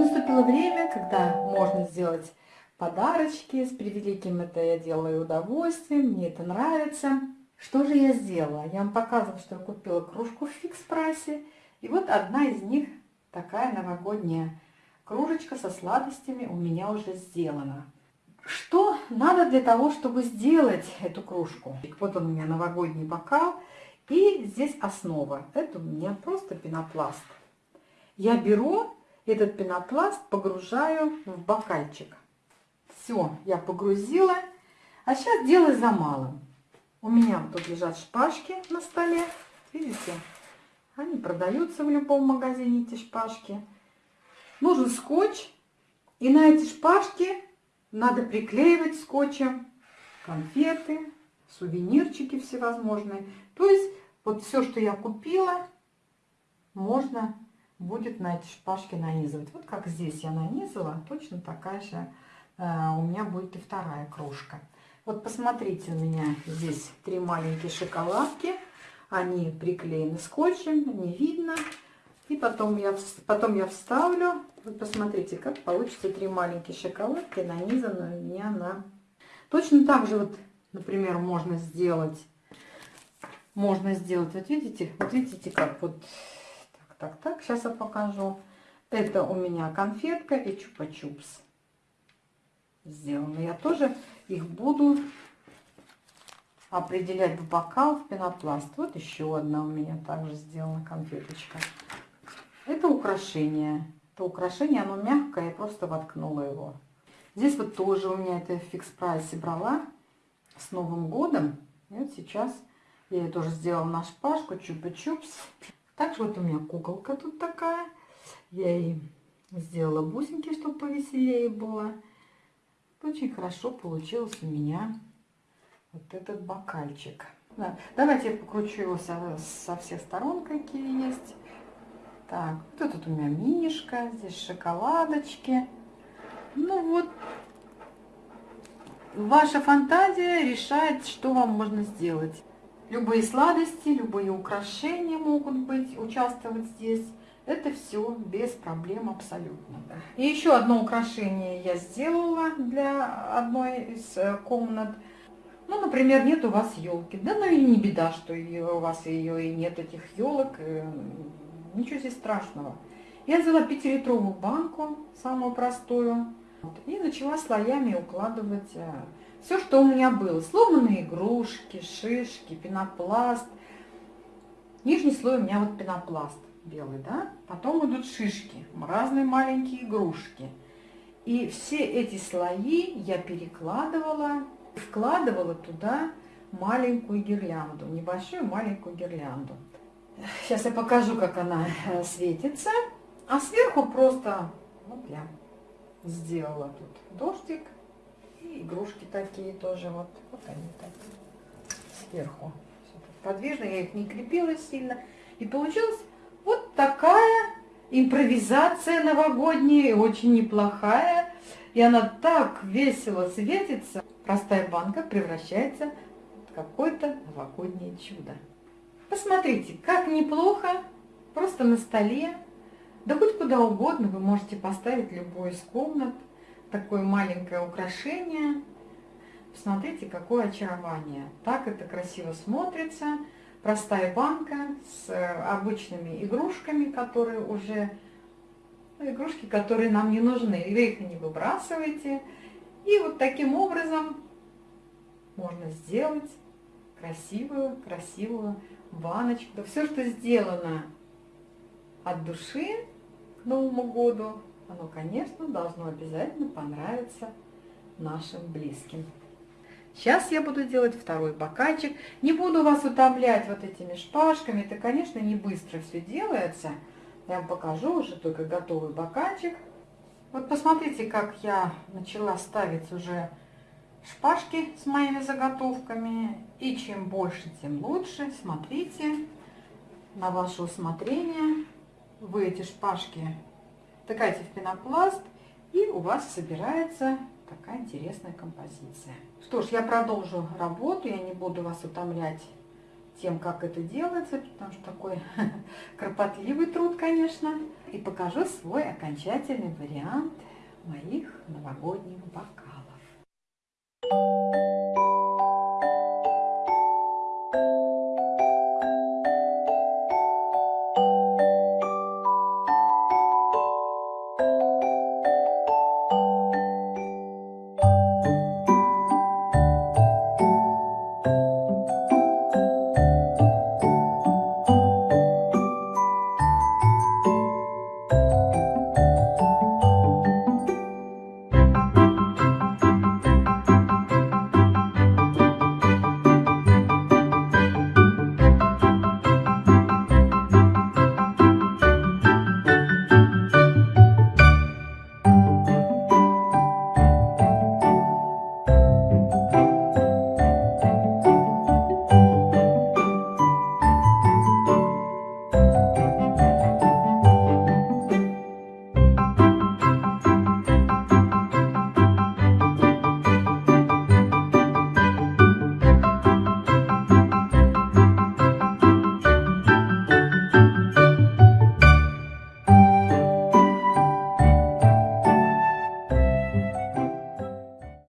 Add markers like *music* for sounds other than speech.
наступило время, когда можно сделать подарочки. С превеликим это я делаю удовольствием, мне это нравится. Что же я сделала? Я вам показывала, что я купила кружку в фикс-прайсе. И вот одна из них, такая новогодняя кружечка со сладостями у меня уже сделана. Что надо для того, чтобы сделать эту кружку? Вот он у меня новогодний бокал. И здесь основа. Это у меня просто пенопласт. Я беру этот пенопласт, погружаю в бокальчик. Все, я погрузила. А сейчас дело за малым. У меня тут лежат шпажки на столе. Видите? Они продаются в любом магазине, эти шпажки. Нужен скотч. И на эти шпажки надо приклеивать скотчем конфеты, сувенирчики всевозможные. То есть вот все, что я купила, можно будет на эти шпажки нанизывать. Вот как здесь я нанизала, точно такая же э, у меня будет и вторая кружка. Вот посмотрите, у меня здесь три маленькие шоколадки. Они приклеены скотчем, не видно. И потом я, потом я вставлю. Вот посмотрите, как получится три маленькие шоколадки, нанизанные у меня на... Точно так же, вот, например, можно сделать... Можно сделать, вот видите, вот видите, как вот так, так, сейчас я покажу. Это у меня конфетка и чупа-чупс сделаны. Я тоже их буду определять в бокал, в пенопласт. Вот еще одна у меня также сделана конфеточка. Это украшение. Это украшение, оно мягкое, я просто воткнула его. Здесь вот тоже у меня это в фикс-прайсе брала с Новым годом. И вот сейчас я тоже сделала на шпажку, чупа-чупс. Также вот у меня куколка тут такая. Я ей сделала бусинки, чтобы повеселее было. Очень хорошо получилось у меня вот этот бокальчик. Да. Давайте я покручу его со, со всех сторон, какие есть. Так, вот тут у меня мишка, здесь шоколадочки. Ну вот, ваша фантазия решает, что вам можно сделать. Любые сладости, любые украшения могут быть, участвовать здесь. Это все без проблем абсолютно. И еще одно украшение я сделала для одной из э, комнат. Ну, например, нет у вас елки. Да, ну и не беда, что у вас ее и нет, этих елок. Э, ничего здесь страшного. Я взяла 5-литровую банку, самую простую, и начала слоями укладывать э, все, что у меня было. Сломанные игрушки, шишки, пенопласт. Нижний слой у меня вот пенопласт белый, да? Потом идут шишки, разные маленькие игрушки. И все эти слои я перекладывала, вкладывала туда маленькую гирлянду, небольшую маленькую гирлянду. Сейчас я покажу, как она э, светится. А сверху просто, вот я сделала тут дождик игрушки такие тоже, вот, вот они так, сверху. Подвижно, я их не крепила сильно. И получилась вот такая импровизация новогодняя, очень неплохая. И она так весело светится. Простая банка превращается в какое-то новогоднее чудо. Посмотрите, как неплохо, просто на столе, да хоть куда угодно вы можете поставить любой из комнат такое маленькое украшение. Посмотрите, какое очарование. Так это красиво смотрится. Простая банка с э, обычными игрушками, которые уже... Ну, игрушки, которые нам не нужны. Вы их не выбрасываете. И вот таким образом можно сделать красивую, красивую баночку. Все, что сделано от души к Новому году, оно, конечно, должно обязательно понравиться нашим близким. Сейчас я буду делать второй бокальчик. Не буду вас утомлять вот этими шпажками. Это, конечно, не быстро все делается. Я вам покажу уже только готовый бокальчик. Вот посмотрите, как я начала ставить уже шпажки с моими заготовками. И чем больше, тем лучше. Смотрите, на ваше усмотрение. Вы эти шпажки втыкайте в пенопласт, и у вас собирается такая интересная композиция. Что ж, я продолжу работу, я не буду вас утомлять тем, как это делается, потому что такой *laughs* кропотливый труд, конечно. И покажу свой окончательный вариант моих новогодних бокалов. Thank you.